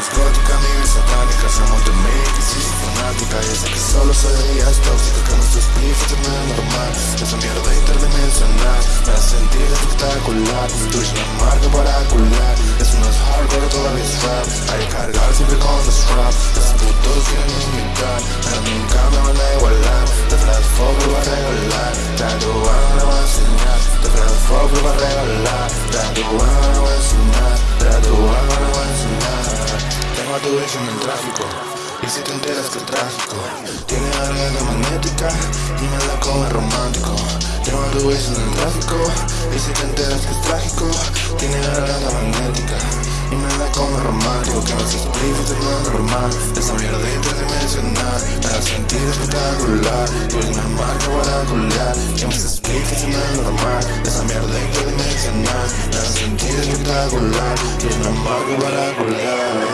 psicótica, mi satánica Somos de mí, que soy fanática Y sé que solo soy de días tóxicos Que nuestros spliffs no es normal Esa mierda interdimensional Me hace sentir espectacular Twitch la marca para cular Eso no es hardcore, todavía es rap Hay que cargar siempre con los strap Esos putos quieren imitar Pero nunca me van a igualar flat fuck lo va a regalar Tatuar no le voy a enseñar flat fuck lo va a regalar Tatuar no le voy a enseñar Tu ex en el tráfico. Y si te enteras que es trágico Tiene garganta magnética y me la come romántico. Tu ex en el tráfico Y si te enteras que es trágico Tiene garganta magnética. Y me la come romántico Que no se explica no es normal. Esa mierda interdimensional Me da sentir espectacular. Tú eres una marca para culiar Que se explica no es normal. Esa mierda interdimensional Me da sentir espectacular. Tú eres una marca para culiar